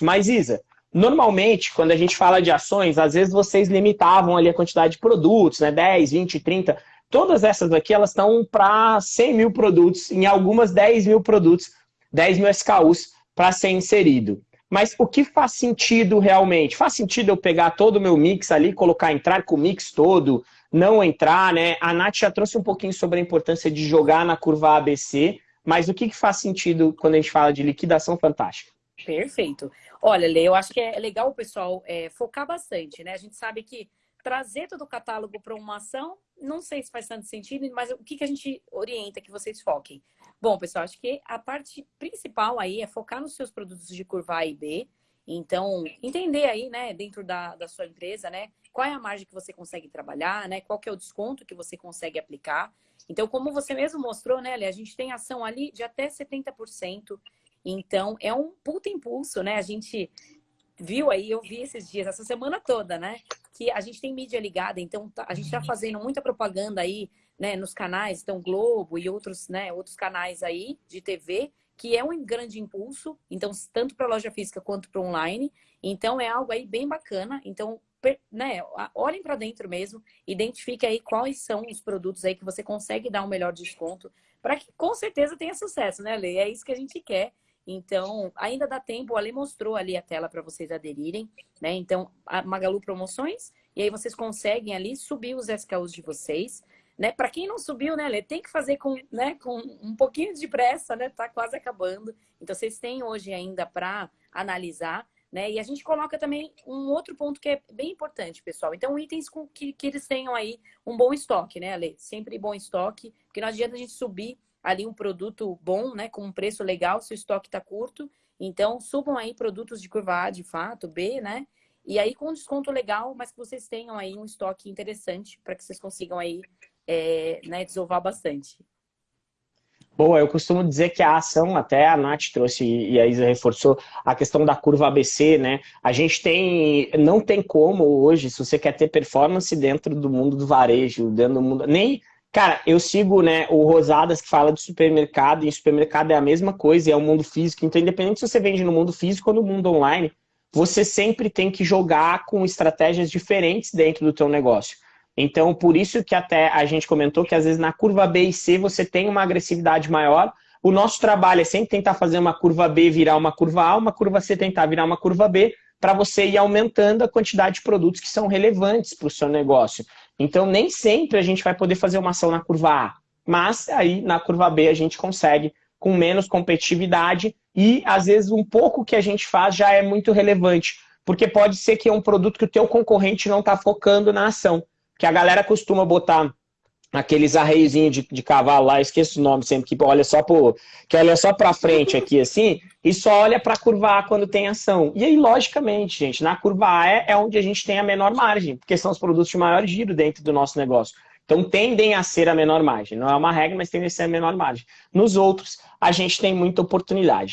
Mas, Isa, normalmente, quando a gente fala de ações, às vezes vocês limitavam ali a quantidade de produtos, né? 10, 20, 30. Todas essas aqui, elas estão para 100 mil produtos, em algumas 10 mil produtos, 10 mil SKUs para ser inserido. Mas o que faz sentido realmente? Faz sentido eu pegar todo o meu mix ali, colocar, entrar com o mix todo, não entrar, né? A Nath já trouxe um pouquinho sobre a importância de jogar na curva ABC, mas o que, que faz sentido quando a gente fala de liquidação fantástica? Perfeito. Olha, Lê, eu acho que é legal o pessoal é, focar bastante, né? A gente sabe que trazer todo o catálogo para uma ação, não sei se faz tanto sentido, mas o que, que a gente orienta que vocês foquem? Bom, pessoal, acho que a parte principal aí é focar nos seus produtos de curva A e B. Então, entender aí, né, dentro da, da sua empresa, né, qual é a margem que você consegue trabalhar, né, qual que é o desconto que você consegue aplicar. Então, como você mesmo mostrou, né, a gente tem ação ali de até 70%. Então, é um puta impulso, né? A gente viu aí, eu vi esses dias, essa semana toda, né? Que a gente tem mídia ligada, então tá, a gente está fazendo muita propaganda aí, né, nos canais, então Globo e outros, né, outros canais aí de TV, que é um grande impulso, então tanto para loja física quanto para online. Então é algo aí bem bacana. Então, né, olhem para dentro mesmo, identifique aí quais são os produtos aí que você consegue dar um melhor desconto, para que com certeza tenha sucesso, né, Lê? É isso que a gente quer. Então, ainda dá tempo, o Ale mostrou ali a tela para vocês aderirem, né? Então, a Magalu Promoções, e aí vocês conseguem ali subir os SKUs de vocês, né? Para quem não subiu, né, Ale, tem que fazer com, né, com um pouquinho de pressa, né? Tá quase acabando. Então, vocês têm hoje ainda para analisar, né? E a gente coloca também um outro ponto que é bem importante, pessoal. Então, itens com que, que eles tenham aí um bom estoque, né, Ale? Sempre bom estoque, porque não adianta a gente subir ali um produto bom, né, com um preço legal, se o estoque está curto. Então, subam aí produtos de curva A, de fato, B, né? E aí com desconto legal, mas que vocês tenham aí um estoque interessante para que vocês consigam aí, é, né, desovar bastante. Boa, eu costumo dizer que a ação, até a Nath trouxe e a Isa reforçou, a questão da curva ABC, né? A gente tem, não tem como hoje, se você quer ter performance dentro do mundo do varejo, dentro do mundo, nem Cara, eu sigo né, o Rosadas que fala de supermercado, e supermercado é a mesma coisa, é o mundo físico. Então, independente se você vende no mundo físico ou no mundo online, você sempre tem que jogar com estratégias diferentes dentro do teu negócio. Então, por isso que até a gente comentou que às vezes na curva B e C você tem uma agressividade maior. O nosso trabalho é sempre tentar fazer uma curva B virar uma curva A, uma curva C tentar virar uma curva B, para você ir aumentando a quantidade de produtos que são relevantes para o seu negócio. Então, nem sempre a gente vai poder fazer uma ação na curva A, mas aí na curva B a gente consegue com menos competitividade e às vezes um pouco que a gente faz já é muito relevante, porque pode ser que é um produto que o teu concorrente não está focando na ação, que a galera costuma botar aqueles arreiozinhos de, de cavalo lá, esqueço o nome sempre, que olha só pro, que olha só para frente aqui assim, e só olha para curva A quando tem ação. E aí, logicamente, gente, na curva A é, é onde a gente tem a menor margem, porque são os produtos de maior giro dentro do nosso negócio. Então tendem a ser a menor margem. Não é uma regra, mas tendem a ser a menor margem. Nos outros, a gente tem muita oportunidade.